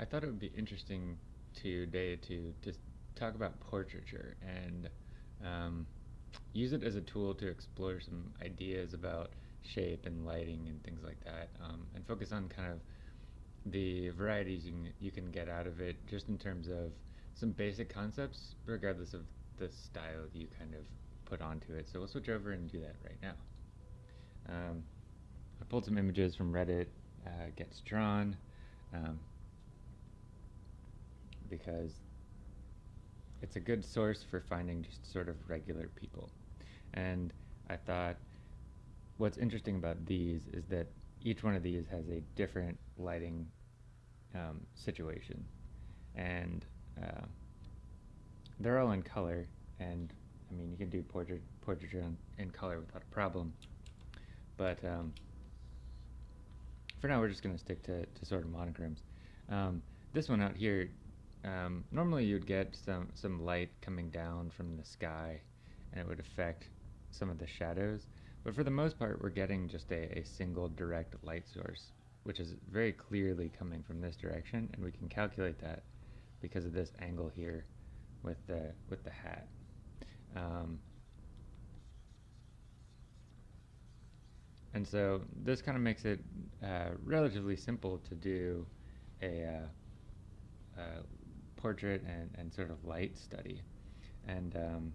I thought it would be interesting today to just talk about portraiture and um, use it as a tool to explore some ideas about shape and lighting and things like that, um, and focus on kind of the varieties you can, you can get out of it, just in terms of some basic concepts, regardless of the style you kind of put onto it. So we'll switch over and do that right now. Um, I pulled some images from Reddit, uh, Gets Drawn. Um, because it's a good source for finding just sort of regular people. And I thought what's interesting about these is that each one of these has a different lighting um, situation. And uh, they're all in color, and I mean, you can do portrait portraiture in, in color without a problem. But um, for now, we're just going to stick to, to sort of monochromes. Um, this one out here um, normally you'd get some, some light coming down from the sky and it would affect some of the shadows. But for the most part, we're getting just a, a single direct light source, which is very clearly coming from this direction, and we can calculate that because of this angle here with the, with the hat. Um, and so this kind of makes it uh, relatively simple to do a uh, uh, portrait and, and sort of light study. And um,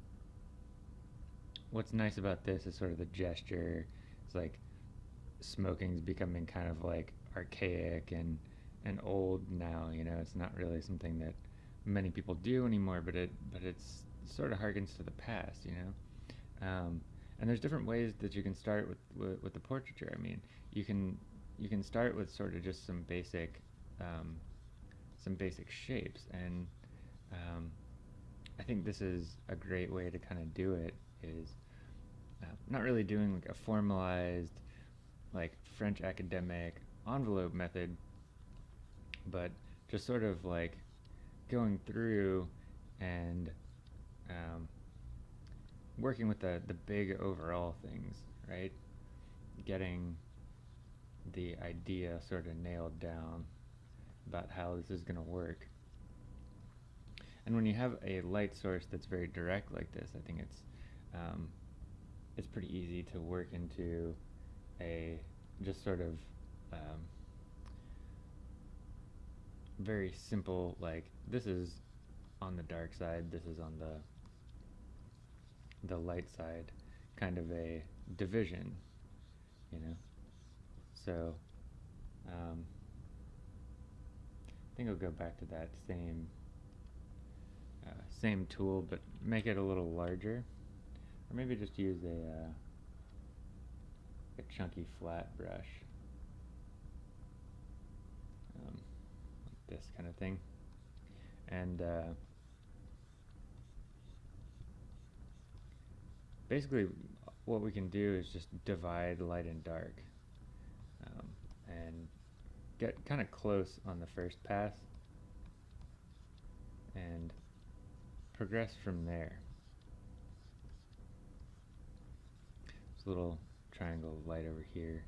what's nice about this is sort of the gesture. It's like smoking's becoming kind of like archaic and and old now. You know, it's not really something that many people do anymore. But it but it's sort of harkens to the past. You know. Um, and there's different ways that you can start with, with, with the portraiture. I mean, you can you can start with sort of just some basic um, some basic shapes. And um, I think this is a great way to kind of do it is uh, not really doing like a formalized like French academic envelope method, but just sort of like going through and um, working with the, the big overall things, right? Getting the idea sort of nailed down about how this is going to work. And when you have a light source that's very direct like this, I think it's um, it's pretty easy to work into a just sort of um, very simple like this is on the dark side, this is on the the light side, kind of a division, you know. So. Um, I think I'll go back to that same uh, same tool, but make it a little larger, or maybe just use a uh, a chunky flat brush, um, like this kind of thing, and uh, basically what we can do is just divide light and dark, um, and get kind of close on the first pass and progress from there. This little triangle light over here,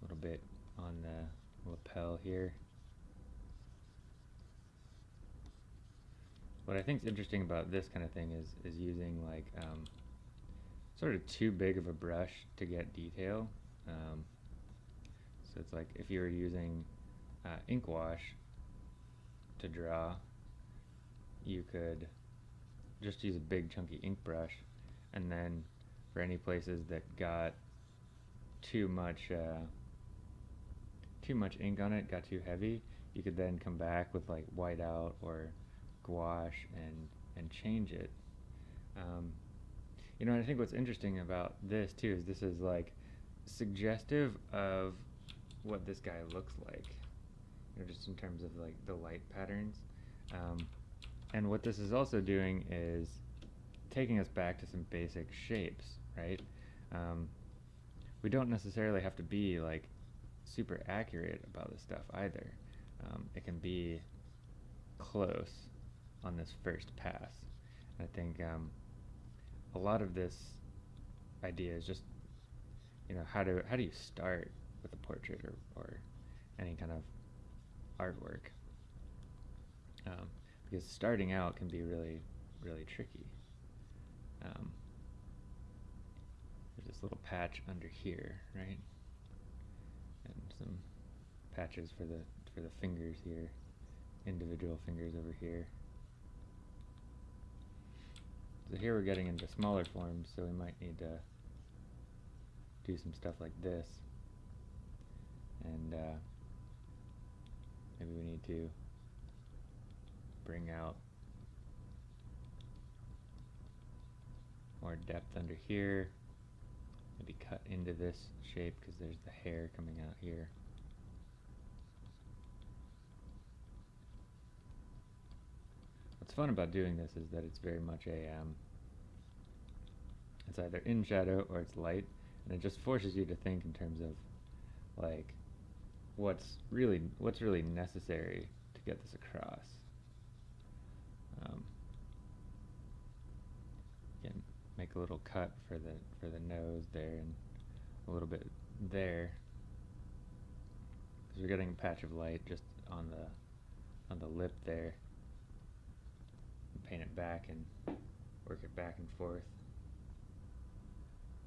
a little bit on the lapel here. What I think is interesting about this kind of thing is, is using like um, sort of too big of a brush to get detail. Um, so it's like if you were using uh, ink wash to draw, you could just use a big chunky ink brush and then for any places that got too much uh, too much ink on it, got too heavy, you could then come back with like whiteout or gouache and and change it. Um, you know, I think what's interesting about this too is this is like suggestive of what this guy looks like, you know, just in terms of like the light patterns. Um, and what this is also doing is taking us back to some basic shapes, right? Um, we don't necessarily have to be like super accurate about this stuff either. Um, it can be close on this first pass. I think um, a lot of this idea is just, you know, how do how do you start with a portrait or, or any kind of artwork. Um, because starting out can be really, really tricky. Um, there's this little patch under here, right? And some patches for the for the fingers here, individual fingers over here. So here we're getting into smaller forms, so we might need to do some stuff like this. And uh, maybe we need to bring out more depth under here. Maybe cut into this shape because there's the hair coming out here. What's fun about doing this is that it's very much a, um, it's either in shadow or it's light, and it just forces you to think in terms of, like, what's really, what's really necessary to get this across. Um, can make a little cut for the for the nose there and a little bit there because we're getting a patch of light just on the on the lip there paint it back and work it back and forth.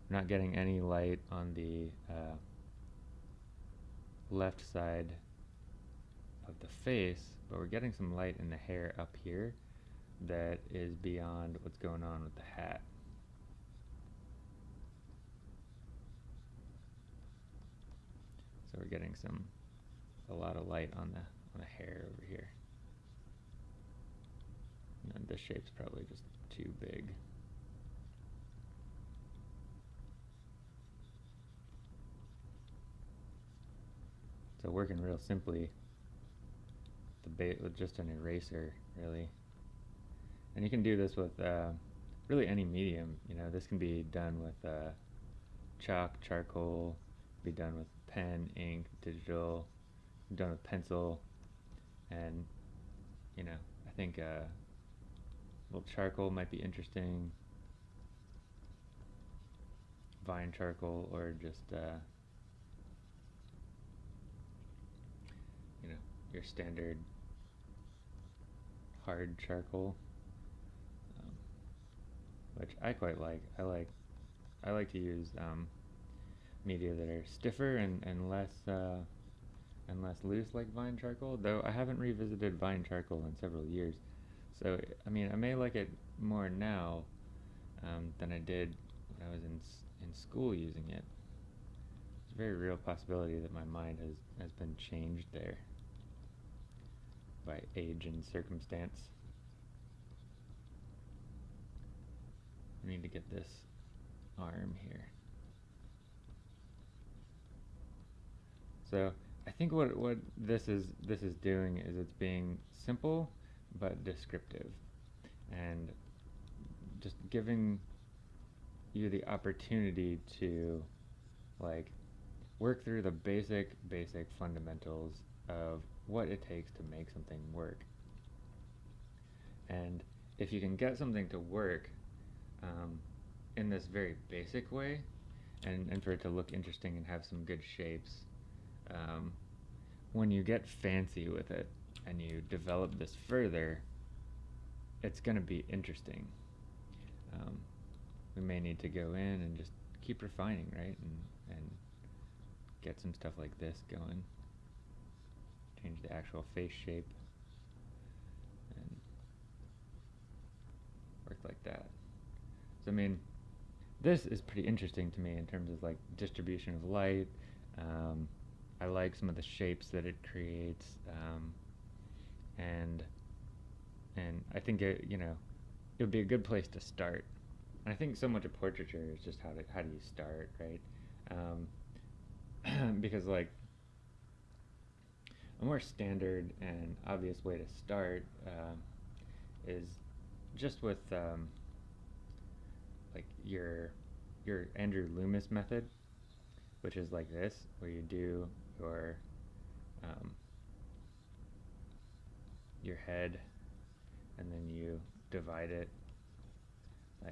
Not getting any light on the uh, left side of the face, but we're getting some light in the hair up here that is beyond what's going on with the hat. So we're getting some a lot of light on the on the hair over here. And this shape's probably just too big. So working real simply the bait with just an eraser, really. And you can do this with uh, really any medium. You know, this can be done with uh, chalk, charcoal, be done with pen, ink, digital, done with pencil, and you know, I think uh, little charcoal might be interesting. Vine charcoal or just uh, you know your standard hard charcoal, um, which I quite like. I like I like to use um, media that are stiffer and and less uh, and less loose like vine charcoal. Though I haven't revisited vine charcoal in several years. So, I mean, I may like it more now um, than I did when I was in, in school using it. It's a very real possibility that my mind has, has been changed there by age and circumstance. I need to get this arm here. So I think what what this is this is doing is it's being simple but descriptive and just giving you the opportunity to like work through the basic basic fundamentals of what it takes to make something work and if you can get something to work um, in this very basic way and, and for it to look interesting and have some good shapes um, when you get fancy with it and you develop this further, it's going to be interesting. Um, we may need to go in and just keep refining, right? And, and get some stuff like this going. Change the actual face shape. And work like that. So, I mean, this is pretty interesting to me in terms of like distribution of light. Um, I like some of the shapes that it creates. Um, and and I think it you know it would be a good place to start. And I think so much of portraiture is just how to how do you start, right? Um, because like a more standard and obvious way to start um, is just with um, like your your Andrew Loomis method, which is like this, where you do your um, your head and then you divide it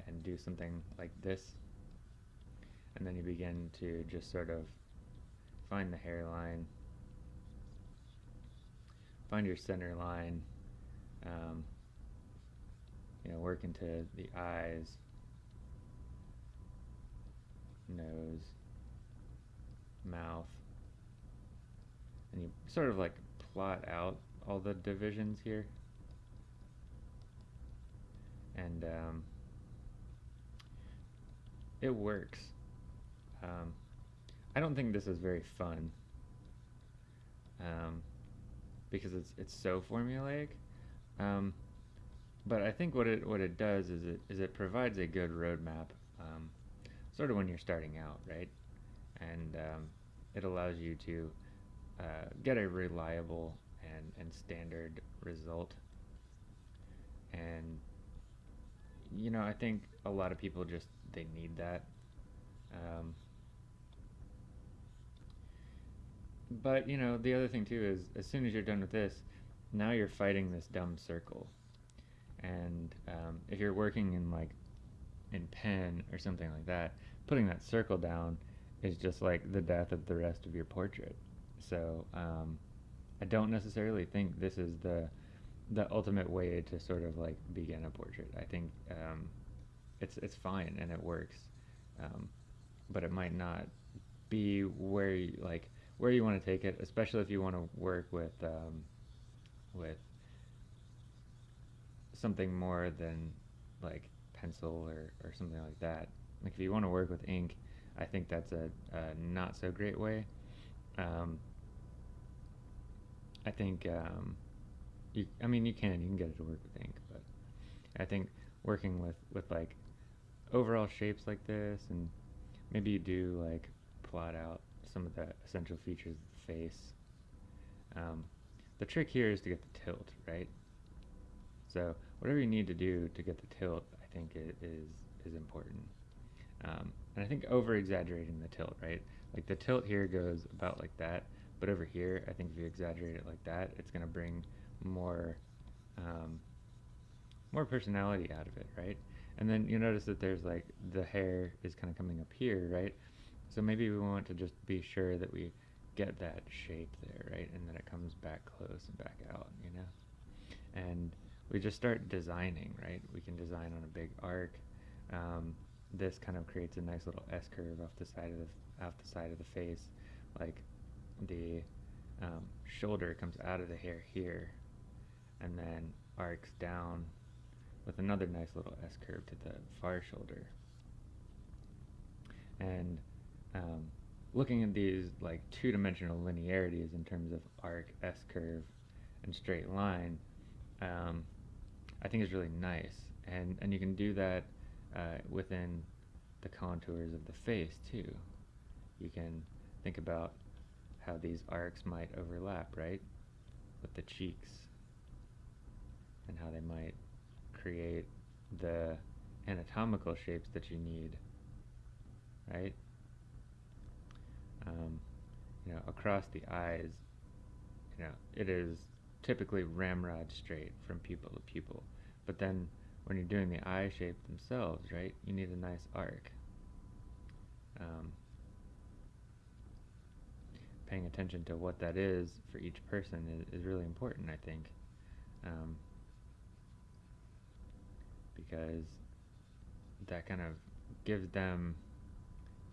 and do something like this. And then you begin to just sort of find the hairline find your center line um, you know, work into the eyes, nose, mouth, and you sort of like plot out all the divisions here. And um, it works. Um, I don't think this is very fun um, because it's it's so formulaic. Um, but I think what it what it does is it is it provides a good roadmap, um, sort of when you're starting out, right? And um, it allows you to uh, get a reliable and and standard result. And you know, I think a lot of people just they need that. Um, but you know, the other thing too is as soon as you're done with this, now you're fighting this dumb circle and um, if you're working in like in pen or something like that, putting that circle down is just like the death of the rest of your portrait. So um, I don't necessarily think this is the the ultimate way to sort of like begin a portrait. I think um, it's it's fine and it works, um, but it might not be where you, like where you want to take it, especially if you want to work with um, with something more than like pencil or, or something like that. Like if you want to work with ink, I think that's a, a not so great way. Um, I think um, you. I mean, you can you can get it to work with ink, but I think working with with like overall shapes like this, and maybe you do like plot out some of the essential features of the face. Um, the trick here is to get the tilt right. So whatever you need to do to get the tilt, I think is is important. Um, and I think over exaggerating the tilt, right? Like the tilt here goes about like that, but over here, I think if you exaggerate it like that, it's going to bring more um, more personality out of it, right? And then you notice that there's like the hair is kind of coming up here, right? So maybe we want to just be sure that we get that shape there, right? And then it comes back close and back out, you know? And we just start designing, right? We can design on a big arc. Um, this kind of creates a nice little S curve off the side of the off the side of the face, like the um, shoulder comes out of the hair here, and then arcs down with another nice little S curve to the far shoulder. And um, looking at these like two-dimensional linearities in terms of arc, S curve, and straight line, um, I think is really nice. And, and you can do that uh, within the contours of the face too. You can think about how these arcs might overlap, right? With the cheeks and how they might create the anatomical shapes that you need, right? Um, you know, across the eyes, you know, it is typically ramrod straight from pupil to pupil. But then when you're doing the eye shape themselves, right, you need a nice arc. Um, paying attention to what that is for each person is, is really important, I think. Um, because that kind of gives them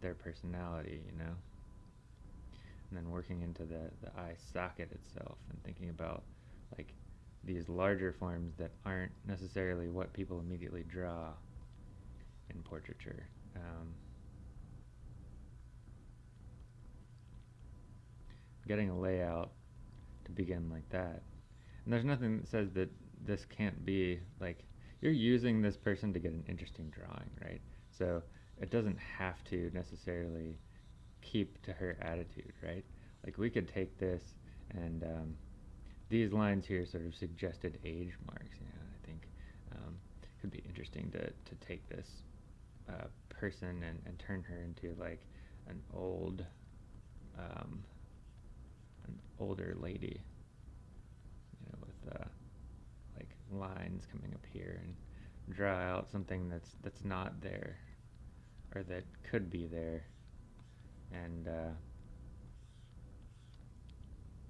their personality, you know? And then working into the, the eye socket itself and thinking about like these larger forms that aren't necessarily what people immediately draw in portraiture. Um, getting a layout to begin like that. And there's nothing that says that this can't be like you're using this person to get an interesting drawing, right? So it doesn't have to necessarily keep to her attitude, right? Like we could take this and um, these lines here sort of suggested age marks. You know, I think um, could be interesting to, to take this uh, person and, and turn her into like an old, um, an older lady. You know, with uh, like lines coming up here and draw out something that's that's not there, or that could be there, and uh,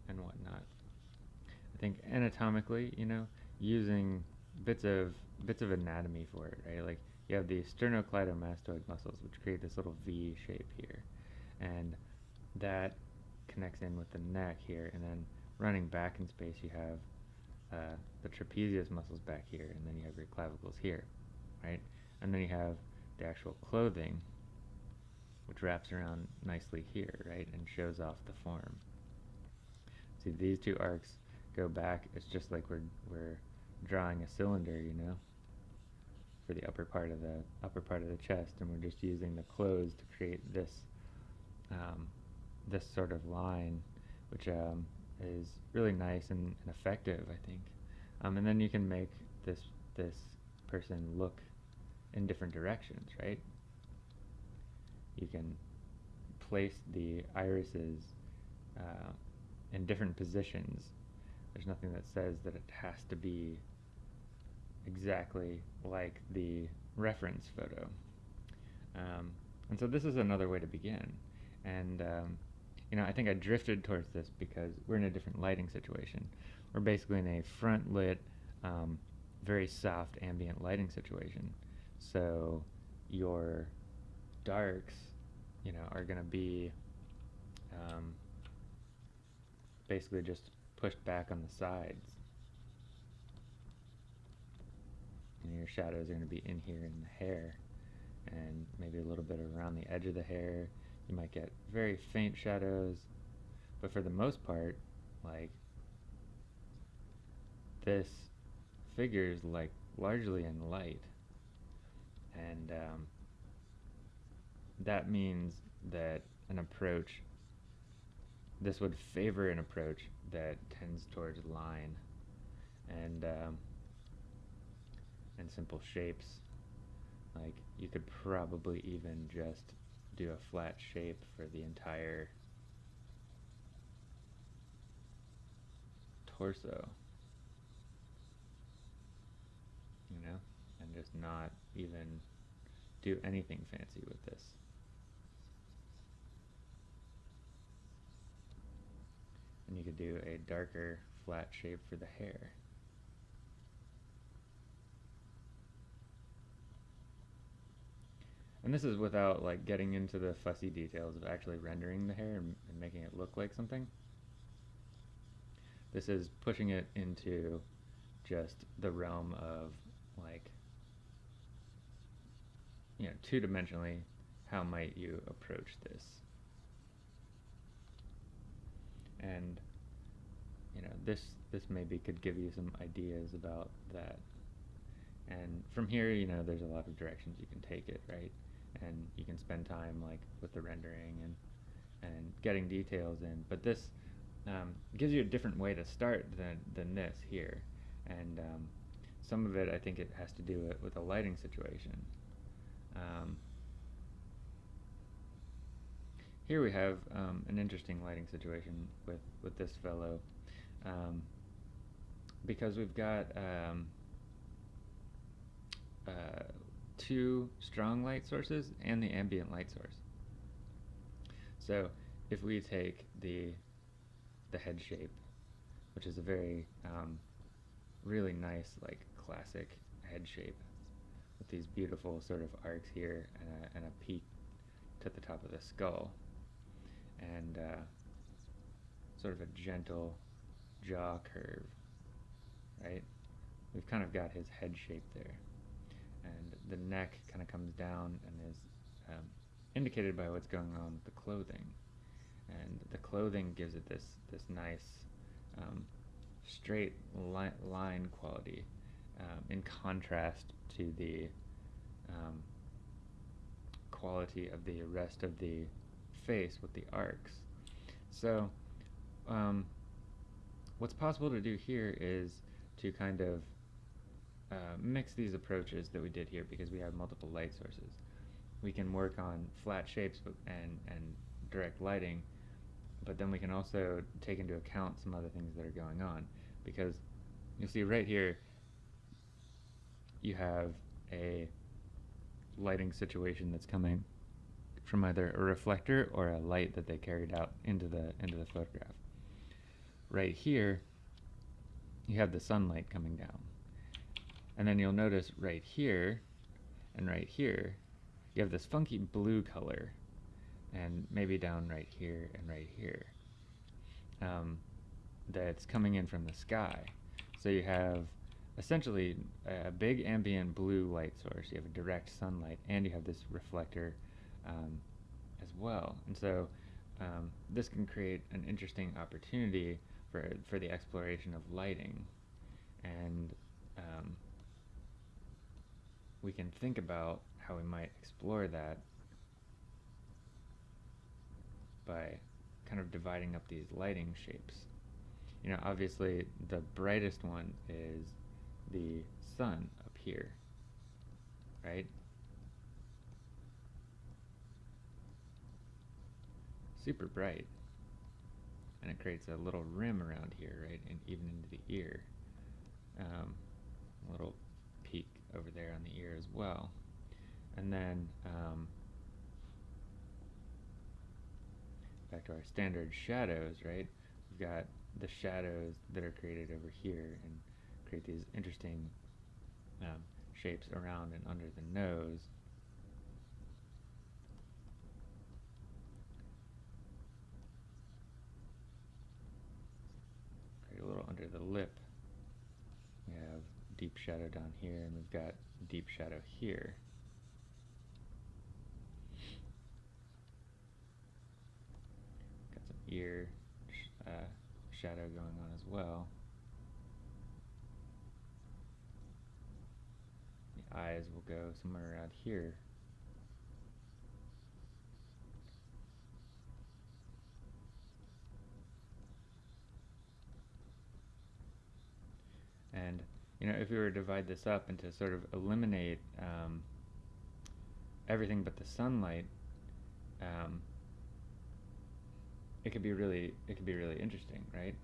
and whatnot I think anatomically, you know, using bits of bits of anatomy for it, right? Like you have the sternocleidomastoid muscles, which create this little V shape here, and that connects in with the neck here, and then running back in space, you have uh, the trapezius muscles back here, and then you have your clavicles here, right? And then you have the actual clothing, which wraps around nicely here, right, and shows off the form. See, these two arcs go back. It's just like we're we're drawing a cylinder, you know, for the upper part of the upper part of the chest, and we're just using the clothes to create this um, this sort of line, which um, is really nice and, and effective, I think. Um, and then you can make this this person look in different directions, right? You can place the irises uh, in different positions. There's nothing that says that it has to be exactly like the reference photo. Um, and so this is another way to begin. And um, you know, I think I drifted towards this because we're in a different lighting situation. We're basically in a front lit, um, very soft ambient lighting situation. So your darks, you know, are going to be um, basically just pushed back on the sides. And your shadows are going to be in here in the hair and maybe a little bit around the edge of the hair. You might get very faint shadows, but for the most part, like this figure is like largely in light, and um, that means that an approach, this would favor an approach that tends towards line and um, and simple shapes. Like you could probably even just do a flat shape for the entire torso. You know? And just not even do anything fancy with this. And you could do a darker flat shape for the hair. And this is without like getting into the fussy details of actually rendering the hair and, and making it look like something. This is pushing it into just the realm of like, you know, two-dimensionally, how might you approach this? And, you know, this, this maybe could give you some ideas about that. And from here, you know, there's a lot of directions you can take it, right? and you can spend time like with the rendering and and getting details in. But this um, gives you a different way to start than than this here, and um, some of it I think it has to do it with a lighting situation. Um, here we have um, an interesting lighting situation with with this fellow, um, because we've got. Um, uh, two strong light sources and the ambient light source. So if we take the the head shape, which is a very um, really nice like classic head shape with these beautiful sort of arcs here and a, and a peak to the top of the skull and uh, sort of a gentle jaw curve, right? We've kind of got his head shape there and the neck kind of comes down and is um, indicated by what's going on with the clothing. And the clothing gives it this this nice um, straight li line quality um, in contrast to the um, quality of the rest of the face with the arcs. So um, what's possible to do here is to kind of uh, mix these approaches that we did here because we have multiple light sources. We can work on flat shapes and, and direct lighting, but then we can also take into account some other things that are going on because you see right here you have a lighting situation that's coming from either a reflector or a light that they carried out into the into the photograph. Right here you have the sunlight coming down. And then you'll notice right here and right here, you have this funky blue color, and maybe down right here and right here, um, that's coming in from the sky. So you have essentially a big ambient blue light source. You have a direct sunlight, and you have this reflector um, as well. And so um, this can create an interesting opportunity for for the exploration of lighting, and um, we can think about how we might explore that by kind of dividing up these lighting shapes. You know, obviously the brightest one is the sun up here, right? Super bright. And it creates a little rim around here, right? And even into the ear. Um, a little peak over there on the ear as well. And then um, back to our standard shadows, right? We've got the shadows that are created over here and create these interesting um, shapes around and under the nose. A little under the lip. We have deep shadow down here and we've got deep shadow here. Got some ear uh, shadow going on as well. The eyes will go somewhere around here. And you know, if we were to divide this up and to sort of eliminate um, everything but the sunlight, um, it could be really it could be really interesting, right?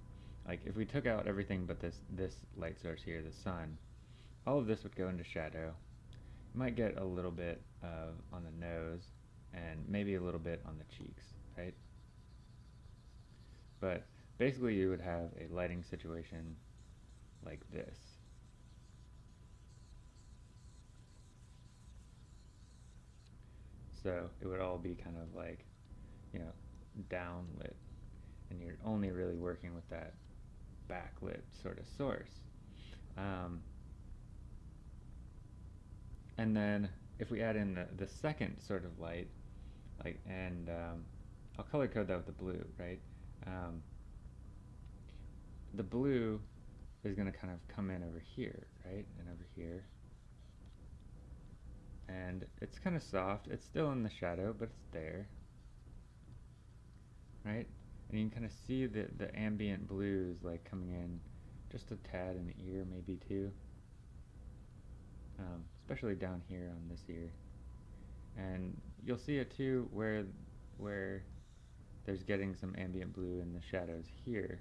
Like if we took out everything but this this light source here, the sun, all of this would go into shadow. You might get a little bit uh, on the nose and maybe a little bit on the cheeks, right? But basically you would have a lighting situation like this. So it would all be kind of like, you know, downlit. And you're only really working with that backlit sort of source. Um, and then if we add in the, the second sort of light, like, and um, I'll color code that with the blue, right? Um, the blue is going to kind of come in over here, right? And over here and it's kind of soft. It's still in the shadow, but it's there, right? And you can kind of see the, the ambient blues like coming in just a tad in the ear maybe too, um, especially down here on this ear. And you'll see it too where, where there's getting some ambient blue in the shadows here.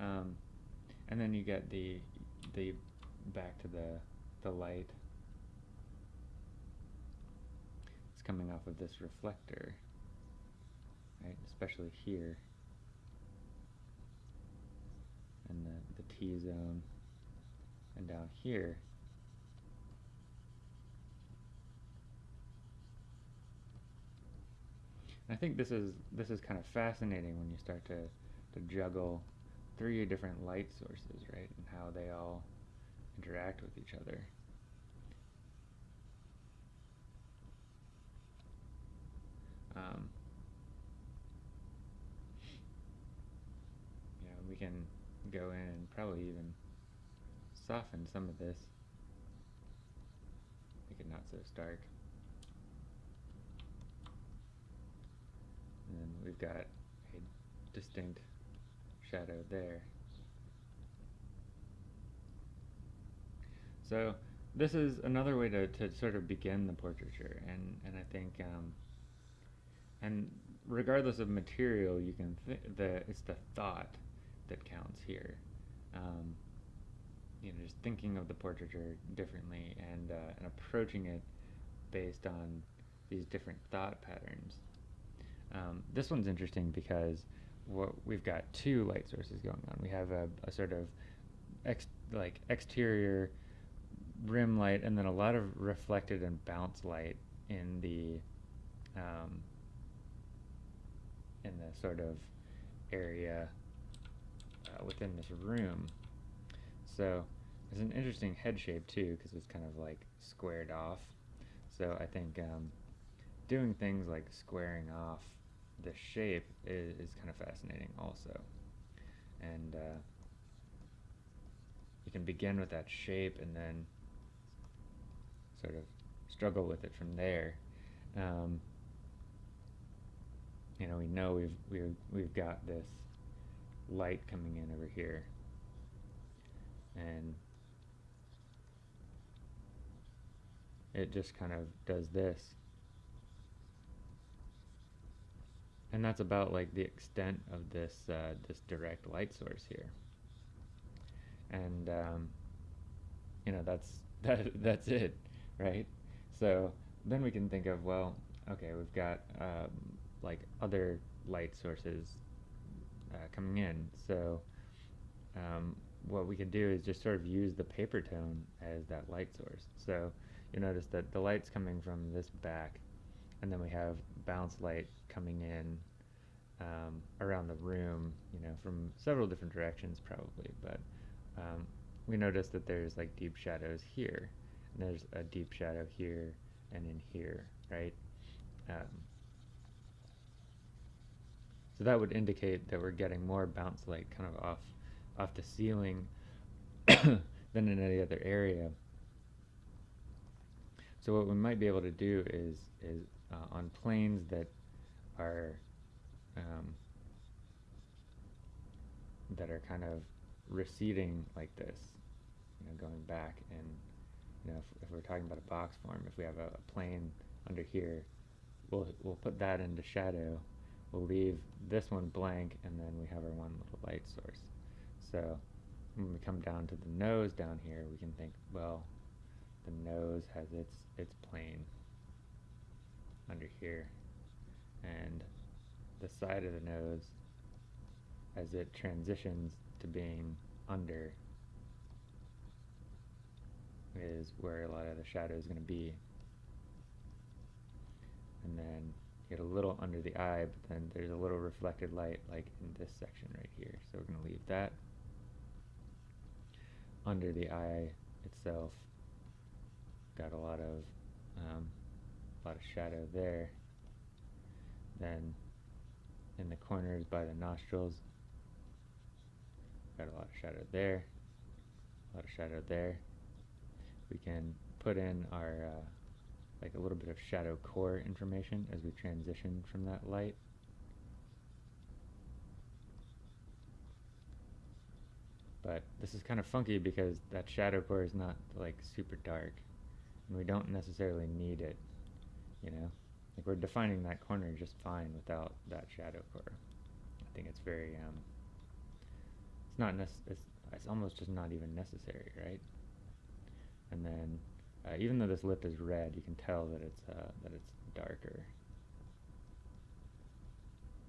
Um, and then you get the, the back to the, the light coming off of this reflector, right? Especially here, and the, the T-zone, and down here. I think this is this is kind of fascinating when you start to to juggle three different light sources, right, and how they all interact with each other. Um, you know, we can go in and probably even soften some of this, make it not so stark. And then we've got a distinct shadow there. So this is another way to, to sort of begin the portraiture, and, and I think um, and regardless of material, you can th- the it's the thought that counts here. Um, you know, just thinking of the portraiture differently and uh, and approaching it based on these different thought patterns. Um, this one's interesting because what we've got two light sources going on. We have a, a sort of ex like exterior rim light and then a lot of reflected and bounce light in the um, in the sort of area uh, within this room. So it's an interesting head shape too because it's kind of like squared off. So I think um, doing things like squaring off the shape is, is kind of fascinating also. And uh, you can begin with that shape and then sort of struggle with it from there. Um, you know, we know we've we've we've got this light coming in over here, and it just kind of does this. And that's about like the extent of this uh, this direct light source here. And um, you know that's that that's it, right? So then we can think of well, okay, we've got um, like other light sources uh, coming in. So um, what we could do is just sort of use the paper tone as that light source. So you notice that the light's coming from this back, and then we have bounce light coming in um, around the room, you know, from several different directions probably, but um, we notice that there's like deep shadows here, and there's a deep shadow here and in here, right? Um, so that would indicate that we're getting more bounce light kind of off, off the ceiling than in any other area. So what we might be able to do is, is uh, on planes that are um, that are kind of receding like this, you know, going back and you know, if, if we're talking about a box form, if we have a, a plane under here, we'll we'll put that into shadow we'll leave this one blank and then we have our one little light source. So when we come down to the nose down here, we can think, well, the nose has its, its plane under here and the side of the nose as it transitions to being under is where a lot of the shadow is going to be. And then get a little under the eye, but then there's a little reflected light like in this section right here. So we're going to leave that under the eye itself. Got a lot of um, a lot of shadow there. Then in the corners by the nostrils, got a lot of shadow there, a lot of shadow there. We can put in our uh, like a little bit of shadow core information as we transition from that light. But this is kind of funky because that shadow core is not like super dark and we don't necessarily need it, you know? Like we're defining that corner just fine without that shadow core. I think it's very, um, it's not, nec it's, it's almost just not even necessary, right? And then uh, even though this lip is red, you can tell that it's uh, that it's darker.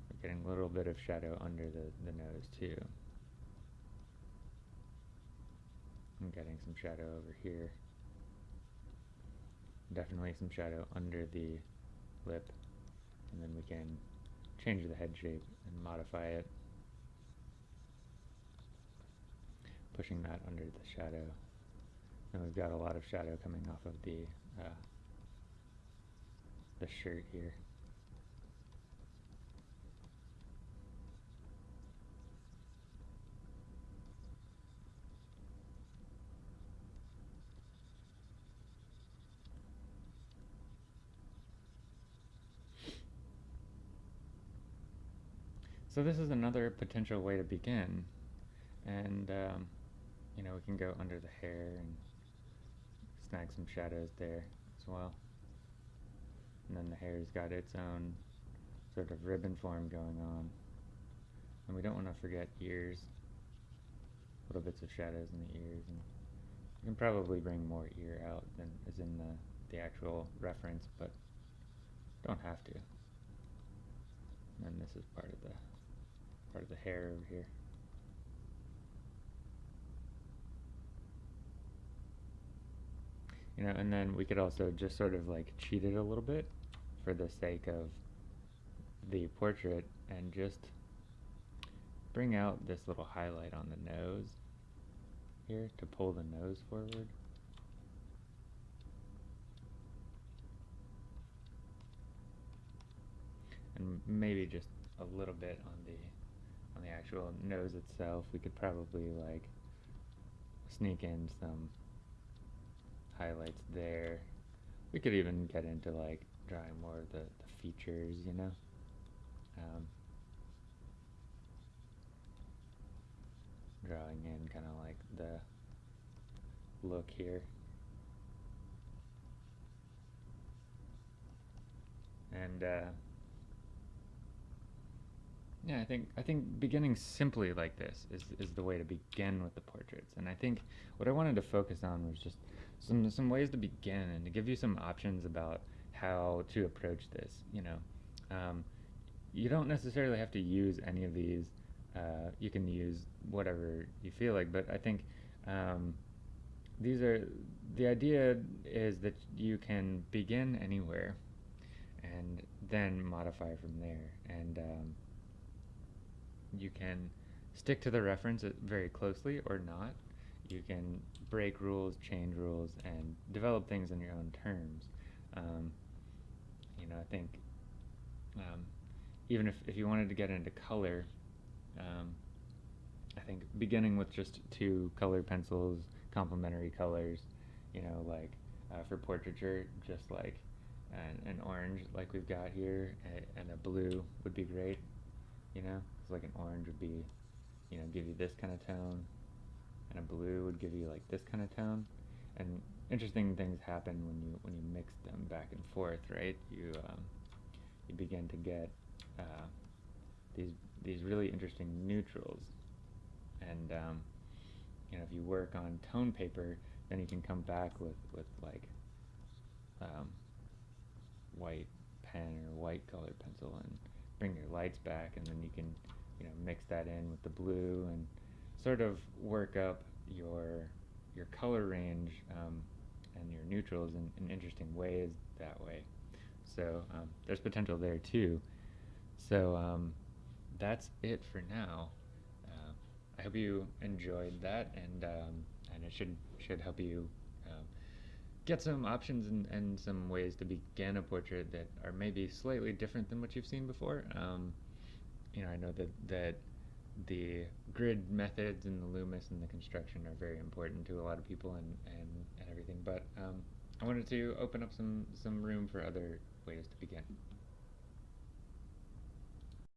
We're getting a little bit of shadow under the, the nose too. I'm getting some shadow over here. Definitely some shadow under the lip. And then we can change the head shape and modify it. Pushing that under the shadow. And we've got a lot of shadow coming off of the uh, the shirt here. So this is another potential way to begin, and um, you know we can go under the hair and snag some shadows there as well. And then the hair's got its own sort of ribbon form going on. And we don't want to forget ears, little bits of shadows in the ears. And you can probably bring more ear out than is in the, the actual reference, but don't have to. And this is part of the part of the hair over here. You know, and then we could also just sort of like cheat it a little bit for the sake of the portrait and just bring out this little highlight on the nose here to pull the nose forward. And maybe just a little bit on the on the actual nose itself. We could probably like sneak in some highlights there. We could even get into like drawing more of the, the features, you know. Um, drawing in kind of like the look here. And uh, yeah, I think I think beginning simply like this is is the way to begin with the portraits. And I think what I wanted to focus on was just some some ways to begin and to give you some options about how to approach this. You know, um, you don't necessarily have to use any of these. Uh, you can use whatever you feel like, but I think um, these are the idea is that you can begin anywhere and then modify from there. And um, you can stick to the reference very closely or not. You can break rules, change rules, and develop things on your own terms. Um, you know, I think um, even if, if you wanted to get into color, um, I think beginning with just two color pencils, complementary colors, you know, like uh, for portraiture, just like an, an orange like we've got here, and, a blue would be great, you know, because like an orange would be, you know, give you this kind of tone, and a blue would give you like this kind of tone, and interesting things happen when you when you mix them back and forth, right? You um, you begin to get uh, these these really interesting neutrals, and um, you know if you work on tone paper, then you can come back with with like um, white pen or white colored pencil and bring your lights back, and then you can you know mix that in with the blue and sort of work up your your color range um, and your neutrals in, in, interesting ways that way. So um, there's potential there too. So um, that's it for now. Uh, I hope you enjoyed that, and um, and it should should help you uh, get some options and, and some ways to begin a portrait that are maybe slightly different than what you've seen before. Um, you know, I know that that the grid methods and the Loomis and the construction are very important to a lot of people and, and, and everything. But um, I wanted to open up some, some room for other ways to begin.